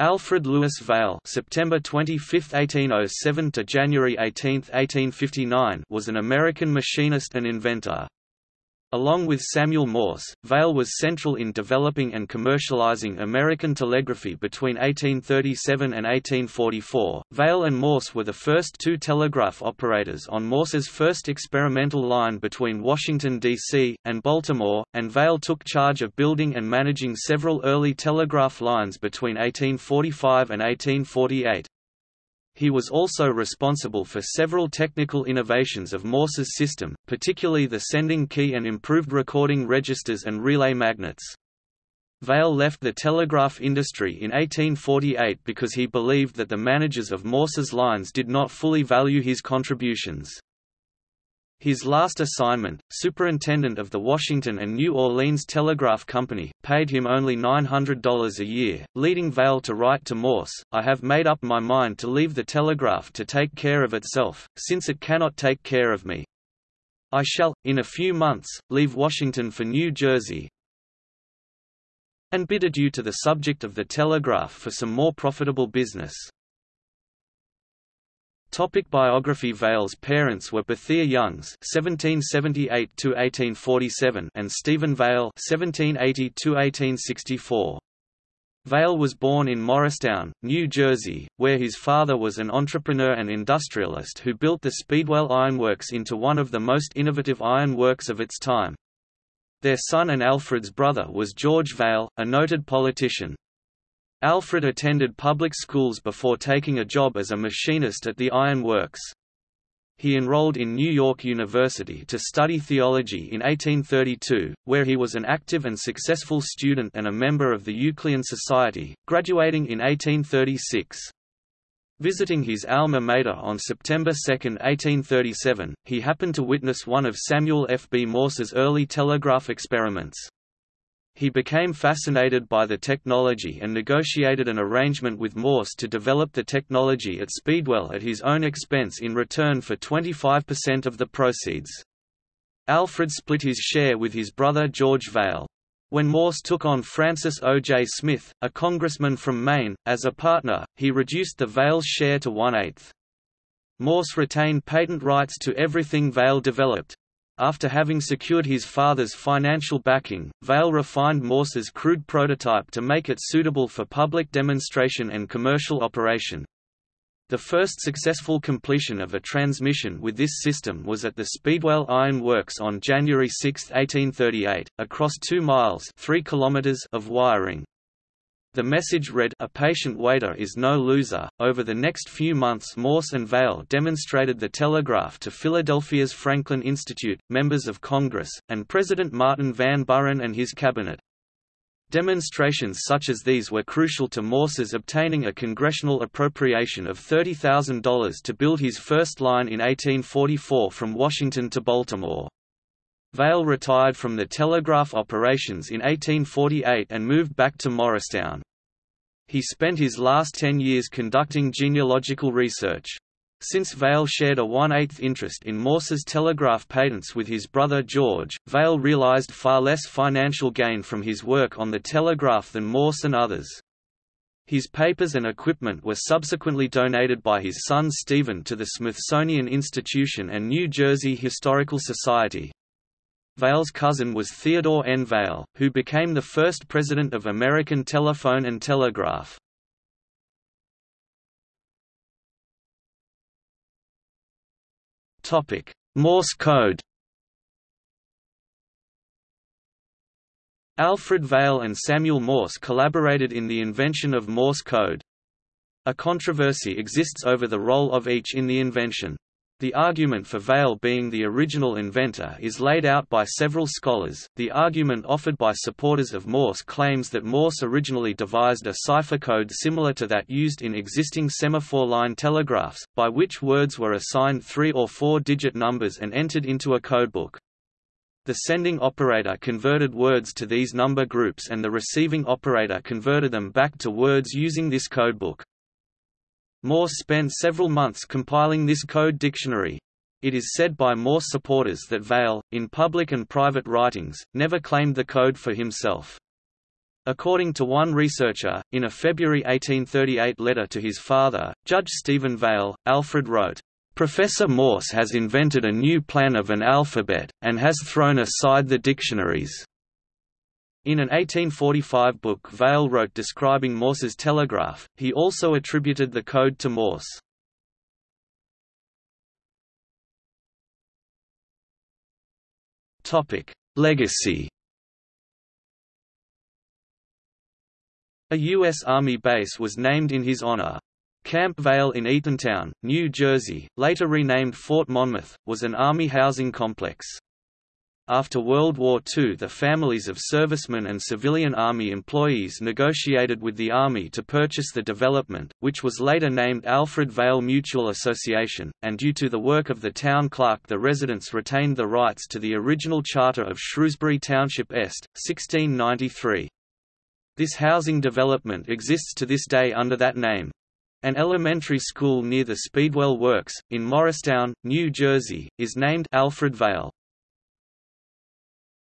Alfred Louis Vail (September 25, 1807 to January 18, 1859) was an American machinist and inventor. Along with Samuel Morse, Vail was central in developing and commercializing American telegraphy between 1837 and 1844. Vail and Morse were the first two telegraph operators on Morse's first experimental line between Washington, D.C., and Baltimore, and Vail took charge of building and managing several early telegraph lines between 1845 and 1848. He was also responsible for several technical innovations of Morse's system, particularly the sending key and improved recording registers and relay magnets. Vail left the telegraph industry in 1848 because he believed that the managers of Morse's lines did not fully value his contributions. His last assignment, superintendent of the Washington and New Orleans Telegraph Company, paid him only $900 a year, leading Vail to write to Morse, I have made up my mind to leave the telegraph to take care of itself, since it cannot take care of me. I shall, in a few months, leave Washington for New Jersey, and bid adieu to the subject of the telegraph for some more profitable business. Topic biography Vail's parents were Bethia Youngs (1778–1847) and Stephen Vail (1780–1864). Vail was born in Morristown, New Jersey, where his father was an entrepreneur and industrialist who built the Speedwell Ironworks into one of the most innovative ironworks of its time. Their son and Alfred's brother was George Vail, a noted politician. Alfred attended public schools before taking a job as a machinist at the Iron Works. He enrolled in New York University to study theology in 1832, where he was an active and successful student and a member of the Euclidean Society, graduating in 1836. Visiting his alma mater on September 2, 1837, he happened to witness one of Samuel F. B. Morse's early telegraph experiments. He became fascinated by the technology and negotiated an arrangement with Morse to develop the technology at Speedwell at his own expense in return for 25% of the proceeds. Alfred split his share with his brother George Vail. When Morse took on Francis O. J. Smith, a congressman from Maine, as a partner, he reduced the Vail's share to one-eighth. Morse retained patent rights to everything Vail developed, after having secured his father's financial backing, Vail refined Morse's crude prototype to make it suitable for public demonstration and commercial operation. The first successful completion of a transmission with this system was at the Speedwell Iron Works on January 6, 1838, across 2 miles 3 kilometers of wiring. The message read, A patient waiter is no loser. Over the next few months, Morse and Vail demonstrated the telegraph to Philadelphia's Franklin Institute, members of Congress, and President Martin Van Buren and his cabinet. Demonstrations such as these were crucial to Morse's obtaining a congressional appropriation of $30,000 to build his first line in 1844 from Washington to Baltimore. Vail retired from the telegraph operations in 1848 and moved back to Morristown. He spent his last ten years conducting genealogical research. Since Vail shared a one-eighth interest in Morse's telegraph patents with his brother George, Vail realized far less financial gain from his work on the telegraph than Morse and others. His papers and equipment were subsequently donated by his son Stephen to the Smithsonian Institution and New Jersey Historical Society. Vail's cousin was Theodore N. Vail, who became the first president of American Telephone and Telegraph. Morse code Alfred Vail and Samuel Morse collaborated in the invention of Morse code. A controversy exists over the role of each in the invention. The argument for Vail being the original inventor is laid out by several scholars. The argument offered by supporters of Morse claims that Morse originally devised a cipher code similar to that used in existing semaphore line telegraphs, by which words were assigned three or four digit numbers and entered into a codebook. The sending operator converted words to these number groups and the receiving operator converted them back to words using this codebook. Morse spent several months compiling this code dictionary. It is said by Morse supporters that Vail, in public and private writings, never claimed the code for himself. According to one researcher, in a February 1838 letter to his father, Judge Stephen Vail, Alfred wrote, Professor Morse has invented a new plan of an alphabet, and has thrown aside the dictionaries. In an 1845 book Vail wrote describing Morse's telegraph, he also attributed the code to Morse. Legacy A U.S. Army base was named in his honor. Camp Vail in Eatontown, New Jersey, later renamed Fort Monmouth, was an Army housing complex. After World War II the families of servicemen and civilian Army employees negotiated with the Army to purchase the development, which was later named Alfred Vail Mutual Association, and due to the work of the town clerk the residents retained the rights to the original charter of Shrewsbury Township Est, 1693. This housing development exists to this day under that name. An elementary school near the Speedwell Works, in Morristown, New Jersey, is named Alfred Vail.